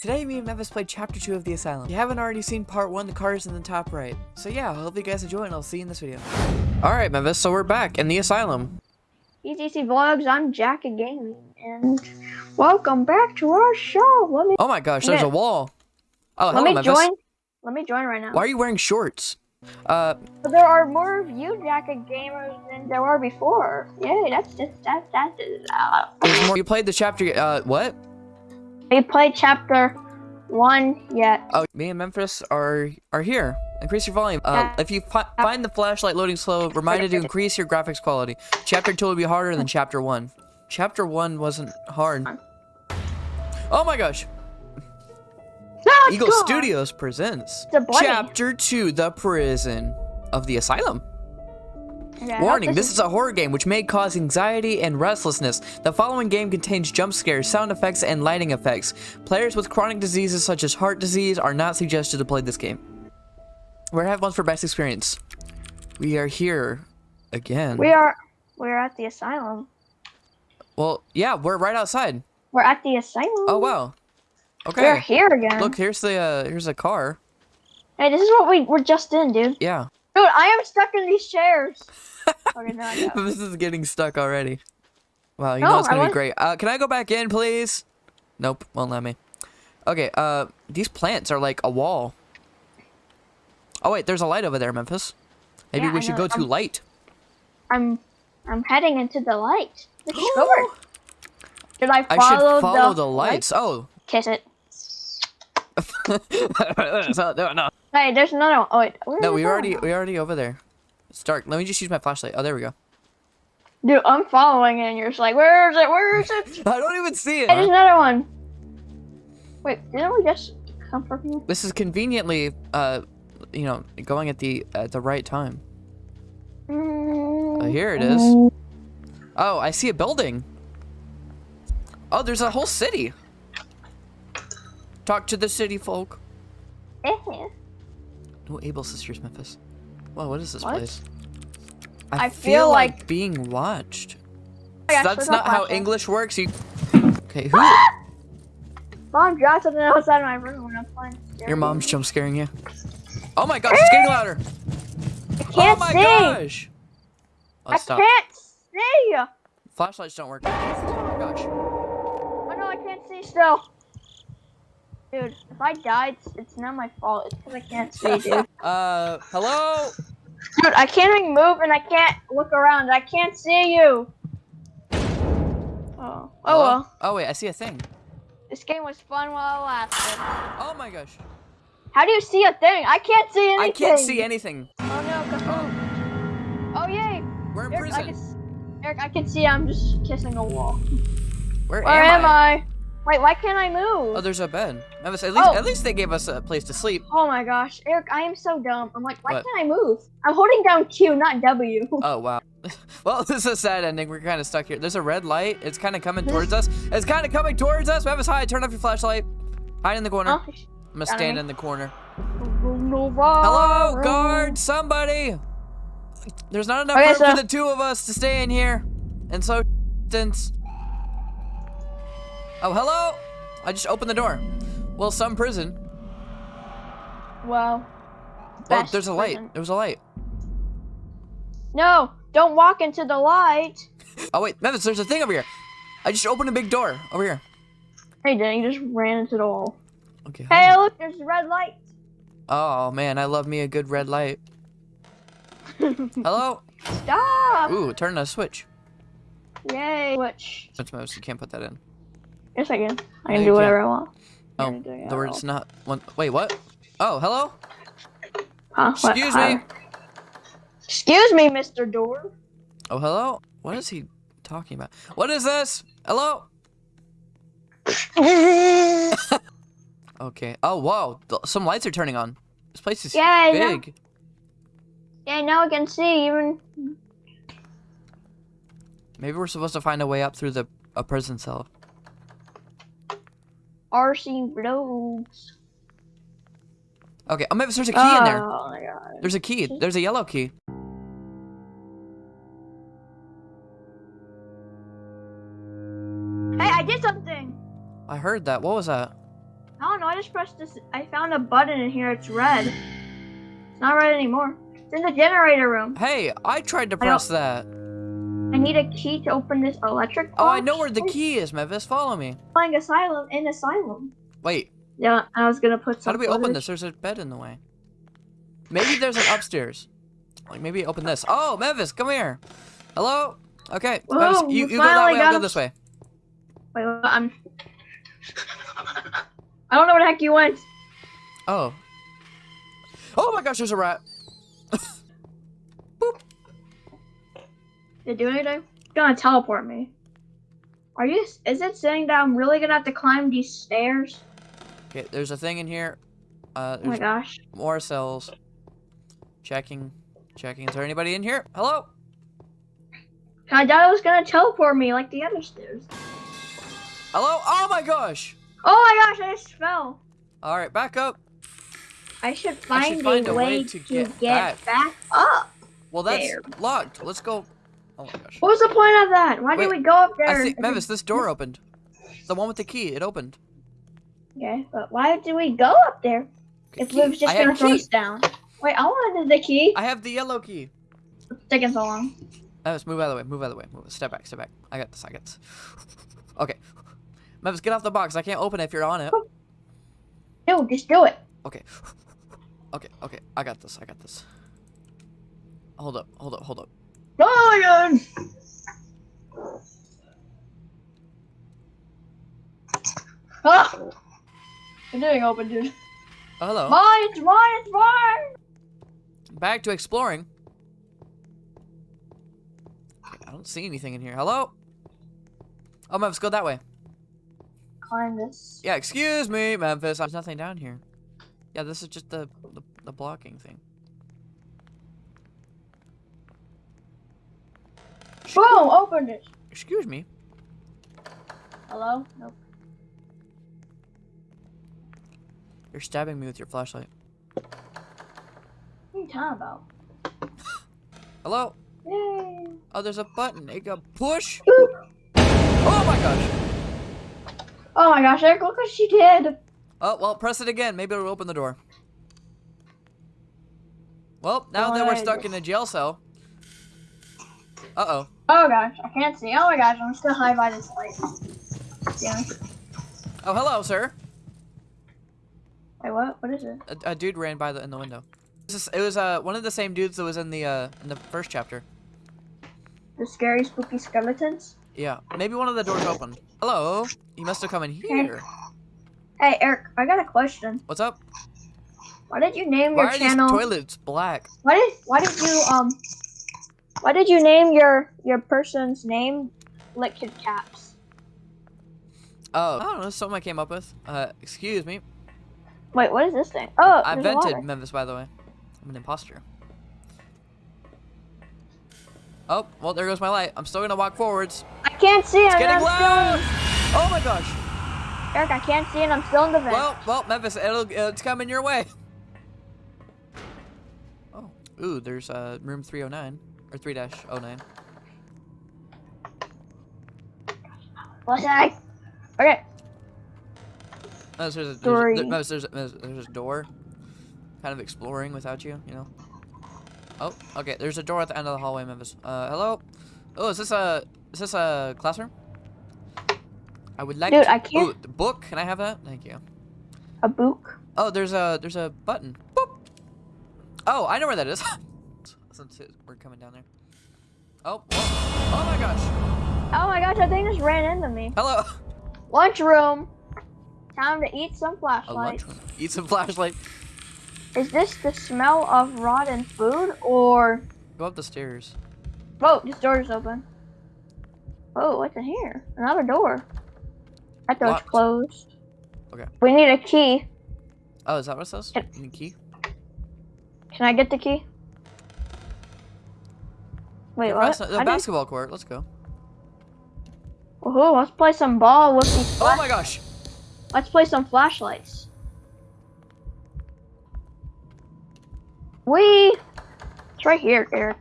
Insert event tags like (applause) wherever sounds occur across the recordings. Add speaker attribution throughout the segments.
Speaker 1: Today, me and Memphis played Chapter 2 of The Asylum. If you haven't already seen Part 1, the card is in the top right. So yeah, I hope you guys enjoy and I'll see you in this video. Alright, Memphis, so we're back in The Asylum.
Speaker 2: ETC Vlogs, I'm Jack Gaming, and welcome back to our show. Let me
Speaker 1: Oh my gosh, there's
Speaker 2: Yeah.
Speaker 1: a wall. Oh,
Speaker 2: let
Speaker 1: hello,
Speaker 2: me
Speaker 1: Memphis.
Speaker 2: join. Let me join right now.
Speaker 1: Why are you wearing shorts? Uh,
Speaker 2: there are more of you Jack gamers than there were before. Yay, that's just that that's uh,
Speaker 1: there's more. You played the chapter, uh, what?
Speaker 2: We played chapter one yet.
Speaker 1: Oh, me and Memphis are are here. Increase your volume. Uh, if you fi find the flashlight loading slow, reminded to increase your graphics quality. Chapter 2 will be harder than Chapter 1. Chapter 1 wasn't hard. Oh my gosh. Eagle. Studios presents
Speaker 2: It's a bloody-
Speaker 1: Chapter 2 The Prison of the Asylum.
Speaker 2: Hope
Speaker 1: Warning, this is a horror game which may cause anxiety and restlessness. The following game contains jump scares, sound effects, and lighting effects. Players with chronic diseases such as heart disease are not suggested to play this game. We're have one for best experience. We are here again.
Speaker 2: we are we're at the asylum.
Speaker 1: well, yeah, we're right outside.
Speaker 2: We're at the asylum.
Speaker 1: Oh wow. Okay.
Speaker 2: We're here again.
Speaker 1: Look, here's the uh here's a car.
Speaker 2: Hey, this is what we were just in, dude.
Speaker 1: Yeah.
Speaker 2: Dude, I am stuck in these chairs. (laughs) okay, I
Speaker 1: this is getting stuck already. Wow, you
Speaker 2: No,
Speaker 1: know it's gonna be great. Uh, can I go back in, please? Nope, won't let me. Okay, uh, these plants are like a wall. Oh wait, there's a light over there, Memphis. Maybe
Speaker 2: Yeah,
Speaker 1: we
Speaker 2: I
Speaker 1: should go to
Speaker 2: um,
Speaker 1: light.
Speaker 2: I'm I'm heading into the light. Short. (gasps) Should I
Speaker 1: I
Speaker 2: follow,
Speaker 1: should follow
Speaker 2: the,
Speaker 1: the lights. Oh.
Speaker 2: Kiss it.
Speaker 1: So- no, no.
Speaker 2: Hey, there's another one. Oh wait.
Speaker 1: No, we
Speaker 2: it
Speaker 1: already we already over there. It's dark. Let me just use my flashlight. Oh, there we go.
Speaker 2: Dude, I'm following it, and you're just like, where is it? Where is it? (laughs)
Speaker 1: I don't even see
Speaker 2: Hey, there's
Speaker 1: it.
Speaker 2: another one. Wait, didn't we just come from here?
Speaker 1: This is conveniently, uh, you know, going at the at the right time.
Speaker 2: Mm,
Speaker 1: Oh, here it is. Oh, I see a building. Oh, there's a whole city. Talk to the city folk.
Speaker 2: eh.
Speaker 1: No Able Sisters, Memphis. Whoa, what is this
Speaker 2: What?
Speaker 1: place?
Speaker 2: I feel like-
Speaker 1: being watched.
Speaker 2: Oh,
Speaker 1: That's not how
Speaker 2: flashlight.
Speaker 1: English works. You. Okay, who? (gasps)
Speaker 2: Mom dropped something outside of my room when I'm playing.
Speaker 1: Your mom's jump scaring you. Oh my gosh, it's getting louder.
Speaker 2: I can't
Speaker 1: oh my
Speaker 2: see.
Speaker 1: gosh. Oh,
Speaker 2: I
Speaker 1: stop.
Speaker 2: can't see.
Speaker 1: Flashlights don't work. Oh my gosh.
Speaker 2: Oh no, I can't see still. Dude, if I died, it's, it's not my fault. It's because I can't see, dude. (laughs)
Speaker 1: Uh, hello?
Speaker 2: Dude, I can't even move and I can't look around. I can't see you. Oh, oh
Speaker 1: Hello?
Speaker 2: well.
Speaker 1: Oh wait, I see a thing.
Speaker 2: This game was fun while it lasted.
Speaker 1: Oh my gosh.
Speaker 2: How do you see a thing? I can't see anything.
Speaker 1: I can't see anything.
Speaker 2: Oh no, Cthulhu. Oh yay.
Speaker 1: We're in
Speaker 2: Eric, I
Speaker 1: prison.
Speaker 2: can, Eric, I can see I'm just kissing a wall.
Speaker 1: Where,
Speaker 2: Where am I? Wait, why can't I move?
Speaker 1: Oh, there's a bed. Memphis, at least,
Speaker 2: Oh.
Speaker 1: at least they gave us a place to sleep.
Speaker 2: Oh my gosh, Eric, I am so dumb. I'm like, why
Speaker 1: What?
Speaker 2: can't I move? I'm holding down Q, not W. (laughs)
Speaker 1: Oh wow. (laughs) well, (laughs) this is a sad ending. We're kind of stuck here. There's a red light. It's kind of coming towards us. It's kind of coming towards us. Memphis, hide. Turn off your flashlight. Hide in the corner.
Speaker 2: Oh,
Speaker 1: I'm gonna stand
Speaker 2: me.
Speaker 1: in the corner.
Speaker 2: Hello,
Speaker 1: guard, somebody. There's not enough
Speaker 2: Okay,
Speaker 1: room
Speaker 2: so-
Speaker 1: for the two of us to stay in here. And so distance. Oh, hello. I just opened the door. Well, some prison.
Speaker 2: Wow.
Speaker 1: Oh, there's a light.
Speaker 2: prison.
Speaker 1: There was a light.
Speaker 2: No, don't walk into the light. (laughs)
Speaker 1: Oh wait, Memphis, there's a thing over here. I just opened a big door over here.
Speaker 2: Hey, dang, you just ran into the wall.
Speaker 1: Okay.
Speaker 2: Hey, look, there's a red light.
Speaker 1: Oh man, I love me a good red light. (laughs) Hello.
Speaker 2: Stop!
Speaker 1: Ooh, turn a switch.
Speaker 2: Yay. switch.
Speaker 1: That's mouse. You can't put that in.
Speaker 2: Yes, I can. I can
Speaker 1: you
Speaker 2: do whatever I want.
Speaker 1: Oh,
Speaker 2: Yeah,
Speaker 1: the word's not one. Wait, what? Oh, hello.
Speaker 2: Huh?
Speaker 1: Excuse
Speaker 2: Huh?
Speaker 1: me.
Speaker 2: Excuse me, Mr. Door.
Speaker 1: Oh, hello. What is he talking about? What is this? Hello. (laughs) Okay. Oh, whoa. Th- Some lights are turning on. This place is
Speaker 2: Yeah, I know.
Speaker 1: big.
Speaker 2: yeah, now I can see even.
Speaker 1: Maybe we're supposed to find a way up through the a prison cell.
Speaker 2: RC roads.
Speaker 1: Okay. Oh, maybe there's a key in there.
Speaker 2: Oh my god.
Speaker 1: There's a key. There's a yellow key.
Speaker 2: Hey, I did something.
Speaker 1: I heard that. What was that?
Speaker 2: I don't know. I just pressed this. I found a button in here. It's red. It's not red anymore. It's in the generator room.
Speaker 1: Hey, I tried to press that.
Speaker 2: I need a key to open this electric box.
Speaker 1: Oh, I know where the key is, Memphis. Follow me.
Speaker 2: Playing asylum in asylum.
Speaker 1: Wait,
Speaker 2: Yeah, I was gonna put
Speaker 1: how do we open this? There's a bed in the way. Maybe there's an upstairs. Like maybe open this. Oh, Memphis, come here. Hello. Okay,
Speaker 2: Whoa,
Speaker 1: Memphis, you, you go that way. I'll go this way.
Speaker 2: Wait, what? I'm. I don't know where the heck you went.
Speaker 1: Oh. Oh my gosh, there's a rat. (laughs)
Speaker 2: It do anything? It's gonna teleport me. Are you? Is it saying that I'm really gonna have to climb these stairs?
Speaker 1: Okay, there's a thing in here. Uh,
Speaker 2: Oh my gosh.
Speaker 1: more cells. Checking, checking. Is there anybody in here? Hello.
Speaker 2: I thought it was gonna teleport me like the other stairs.
Speaker 1: Hello. Oh my gosh.
Speaker 2: Oh my gosh! I just fell.
Speaker 1: All right, back up.
Speaker 2: I should
Speaker 1: I
Speaker 2: find,
Speaker 1: should find
Speaker 2: a, way, to get,
Speaker 1: back.
Speaker 2: back. up.
Speaker 1: Well, that's
Speaker 2: There.
Speaker 1: locked. Let's go. Oh my gosh.
Speaker 2: What was the point of that? Why
Speaker 1: Wait,
Speaker 2: did we go up there?
Speaker 1: I
Speaker 2: if
Speaker 1: Memphis, this door opened. The one with the key. It opened.
Speaker 2: Okay, but why did we go up there
Speaker 1: Okay,
Speaker 2: if we was just
Speaker 1: I
Speaker 2: gonna throw us down? Wait, I wanted the key.
Speaker 1: I have the yellow key.
Speaker 2: It's taking so long.
Speaker 1: Memphis, move out of the way. Move out of the way. Move. Step back. Step back. I got this. I got this. (laughs) Okay. Memphis, get off the box. I can't open it if you're on it.
Speaker 2: No, just do it.
Speaker 1: Okay. (laughs) Okay. Okay. I got this. I got this. Hold up. Hold up. Hold up.
Speaker 2: Oh my god. Ah! It didn't open, dude.
Speaker 1: Oh, hello.
Speaker 2: Mine, mine, mine!
Speaker 1: Back to exploring. I don't see anything in here. Hello? Oh, Memphis, go that way.
Speaker 2: Climb this.
Speaker 1: Yeah, excuse me, Memphis. There's nothing down here. Yeah, this is just the, the, the blocking thing.
Speaker 2: Boom! Opened it.
Speaker 1: Excuse me.
Speaker 2: Hello? Nope.
Speaker 1: You're stabbing me with your flashlight.
Speaker 2: What are you talking about? (gasps)
Speaker 1: Hello?
Speaker 2: Yay!
Speaker 1: Oh, there's a button. It got push. (laughs) Oh my gosh.
Speaker 2: Oh my gosh, Eric, look what she did!
Speaker 1: Oh, well, press it again. Maybe it'll open the door. Well, now that we're stuck in a jail cell. Uh-oh.
Speaker 2: Oh gosh, I can't see. Oh my gosh, I'm still high by this light. Yeah.
Speaker 1: Oh, hello, sir.
Speaker 2: Wait, what? What is it?
Speaker 1: A, a dude ran by the in the window. This is, it was uh one of the same dudes that was in the uh in the first chapter.
Speaker 2: The scary, spooky skeletons?
Speaker 1: Yeah, maybe one of the doors opened. Hello, you must have come in here.
Speaker 2: Hey, Eric, I got a question.
Speaker 1: What's up?
Speaker 2: Why did you name
Speaker 1: Why
Speaker 2: your
Speaker 1: are
Speaker 2: channel?
Speaker 1: these toilets black?
Speaker 2: Why did Why did you um? Why did you name your your person's name Liquid Caps?
Speaker 1: Oh, I don't know. Something I came up with. Uh, excuse me.
Speaker 2: Wait, what is this thing? Oh,
Speaker 1: I
Speaker 2: there's
Speaker 1: invented
Speaker 2: water.
Speaker 1: Memphis, by the way. I'm an imposter. Oh, well, there goes my light. I'm still gonna walk forwards.
Speaker 2: I can't see.
Speaker 1: It's
Speaker 2: I'm,
Speaker 1: getting
Speaker 2: I'm
Speaker 1: loud.
Speaker 2: still
Speaker 1: Oh my gosh.
Speaker 2: Eric, I can't see, and I'm still in the vent.
Speaker 1: Well, well, Memphis, it'll it's coming your way. Oh, ooh, there's uh room 309 or 3 dash 09.
Speaker 2: What's that? Okay.
Speaker 1: Memphis, there's a, there's, a,
Speaker 2: Three.
Speaker 1: there, Memphis, there's, a, there's, there's a door. Kind of exploring without you, you know. Oh, okay. There's a door at the end of the hallway, Memphis. Uh, hello. Oh, is this a is this a classroom? I would like.
Speaker 2: Dude,
Speaker 1: to,
Speaker 2: I can't-
Speaker 1: Ooh, the book. Can I have that? Thank you.
Speaker 2: A book.
Speaker 1: Oh, there's a there's a button. Boop. Oh, I know where that is. (laughs) Since we're coming down there. Oh, whoa. oh my gosh.
Speaker 2: Oh my gosh, that thing just ran into me.
Speaker 1: Hello.
Speaker 2: Lunchroom. Time to eat some
Speaker 1: A
Speaker 2: flashlight.
Speaker 1: Eat some flashlight.
Speaker 2: Is this the smell of rotten food or?
Speaker 1: Go up the stairs.
Speaker 2: Oh, this door is open. Oh, what's in here? Another door. That door's
Speaker 1: Locked.
Speaker 2: closed.
Speaker 1: Okay.
Speaker 2: We need a key.
Speaker 1: Oh, is that what it says?
Speaker 2: Yep.
Speaker 1: You need a key?
Speaker 2: Can I get the key? Wait,
Speaker 1: The
Speaker 2: what?
Speaker 1: bas- The
Speaker 2: How did-
Speaker 1: basketball court. Let's go.
Speaker 2: Woohoo, let's play some ball with these
Speaker 1: Oh my gosh.
Speaker 2: Let's play some flashlights. We. It's right here, Eric.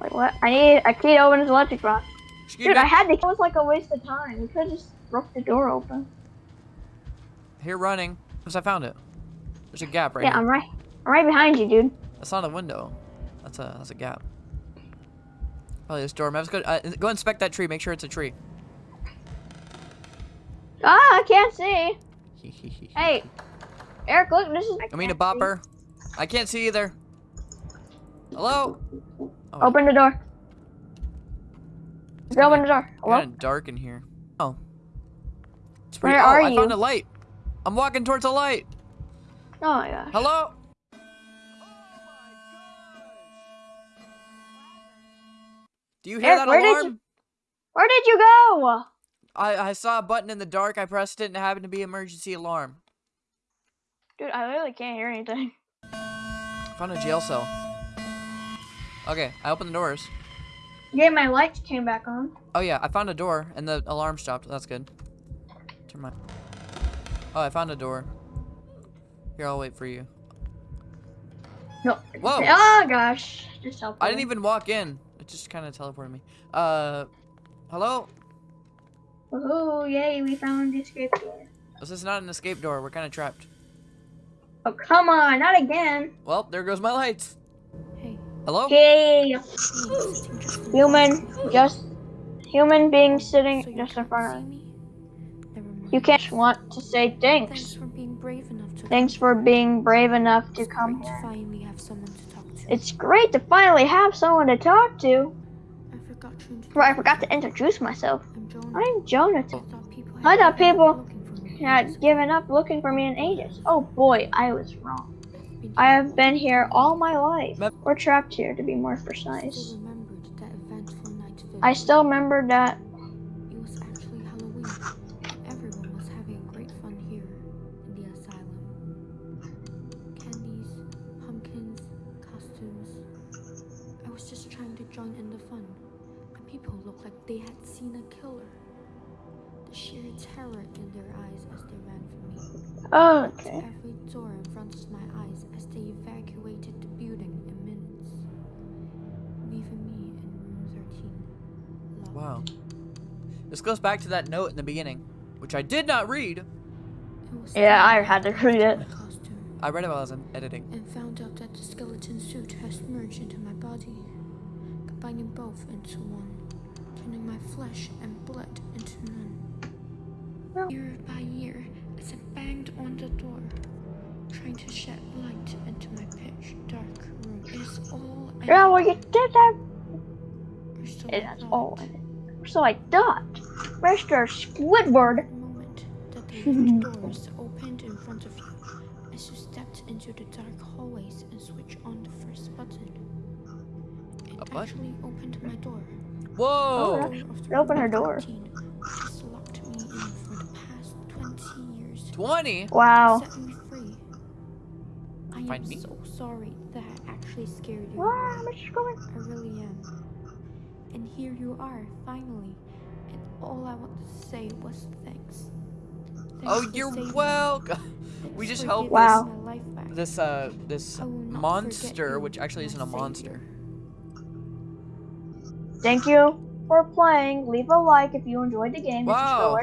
Speaker 2: Wait, what? I need a key to open this electric box.
Speaker 1: Excuse
Speaker 2: Dude,
Speaker 1: me.
Speaker 2: I had to. It was like a waste of time. We could have just broke the door open.
Speaker 1: Here running. Because I found it. There's a gap right
Speaker 2: Yeah,
Speaker 1: here.
Speaker 2: I'm right. I'm right behind you, dude.
Speaker 1: That's not a window. That's a that's a gap. Probably this door. Let's go. Uh, go inspect that tree. Make sure it's a tree.
Speaker 2: Ah, I can't see. (laughs) Hey, Eric, look, this is.
Speaker 1: I mean a bopper. I can't see either. Hello. Oh,
Speaker 2: Open the door. Just open the door. Hello?
Speaker 1: Kind of dark in here. Oh. It's pretty.
Speaker 2: Where
Speaker 1: oh,
Speaker 2: are
Speaker 1: I found
Speaker 2: you?
Speaker 1: a light. I'm walking towards a light.
Speaker 2: Oh my gosh.
Speaker 1: Hello. Do you hear
Speaker 2: Eric,
Speaker 1: that
Speaker 2: where did
Speaker 1: alarm?
Speaker 2: you- Where did you go?
Speaker 1: I, I saw a button in the dark. I pressed it and it happened to be emergency alarm.
Speaker 2: Dude, I literally can't hear anything. (laughs)
Speaker 1: Found a jail cell. Okay, I opened the doors.
Speaker 2: Yeah, my lights came back on.
Speaker 1: Oh yeah, I found a door and the alarm stopped. That's good. Turn my. Oh, I found a door. Here, I'll wait for you.
Speaker 2: No.
Speaker 1: Whoa!
Speaker 2: Oh gosh. Just help.
Speaker 1: I didn't even walk in. It just kind of teleported me. Uh, hello?
Speaker 2: Oh yay! We found the escape door.
Speaker 1: This is not an escape door. We're kind of trapped.
Speaker 2: Oh come on, not again.
Speaker 1: Well, there goes my lights.
Speaker 3: Hey,
Speaker 1: Hello?
Speaker 3: Hey, sitting just in
Speaker 2: human, just human being sitting
Speaker 3: you
Speaker 2: just in front of.
Speaker 3: me?
Speaker 2: You can't want to say
Speaker 3: Thanks
Speaker 2: thanks.
Speaker 3: for being brave enough to.
Speaker 2: Thanks for being brave enough to come here.
Speaker 3: To finally have someone to talk to.
Speaker 2: It's great to finally have someone to talk to.
Speaker 3: I forgot to introduce.
Speaker 2: Right, I forgot to introduce myself.
Speaker 3: I'm Jonah.
Speaker 2: I'm Jonathan.
Speaker 3: I thought people.
Speaker 2: I
Speaker 3: given up looking for me.
Speaker 2: Had given up looking for me in ages. Oh boy, I was wrong.
Speaker 3: I've been
Speaker 2: I have been here all my life.
Speaker 1: Mem-
Speaker 2: Or trapped here, to be more precise.
Speaker 3: remembered that eventful night vivid.
Speaker 2: I still remember that.
Speaker 3: To join in the fun, and people looked like they had seen a killer. The sheer terror in their eyes as they ran for me.
Speaker 2: Oh, okay.
Speaker 3: Every door in front of my eyes as they evacuated the building in minutes, leaving me in room 13. locked.
Speaker 1: Wow. This goes back to that note in the beginning, which I did not read.
Speaker 2: Yeah, I had to read it.
Speaker 1: I read it while I was editing.
Speaker 3: and found out that the skeleton suit has merged into my body, combining both into one, turning my flesh and blood into none. Year by year, as I banged on the door, trying to shed light into my pitch dark room, it is all I
Speaker 2: Yeah, well, you did that.
Speaker 3: so
Speaker 2: It
Speaker 3: thought.
Speaker 2: all in it. So I thought. Mr. Squidward.
Speaker 3: The moment that the (laughs) doors opened in front of you, as you stepped into the dark hallways and switched on the first button. It
Speaker 1: A button?
Speaker 3: actually opened my door.
Speaker 1: Whoa!
Speaker 2: Oh,
Speaker 3: The
Speaker 2: it opened her door.
Speaker 3: Locked me in for the past 20 years.
Speaker 1: 20?
Speaker 2: Wow.
Speaker 3: Set me free. I am
Speaker 1: me?
Speaker 3: so sorry that I actually scared you.
Speaker 2: Wow, Mr. going?
Speaker 3: I really am. And here you are, finally. And all I wanted to say was thanks. Thanks
Speaker 1: Oh, you're welcome. (laughs) We just
Speaker 3: for
Speaker 1: helped
Speaker 2: Wow.
Speaker 3: my life back.
Speaker 1: This, uh, this
Speaker 3: I will not forget
Speaker 1: monster, which actually isn't a
Speaker 3: savior.
Speaker 1: monster.
Speaker 2: Thank you for playing. Leave a like if you enjoyed the game,
Speaker 1: Wow.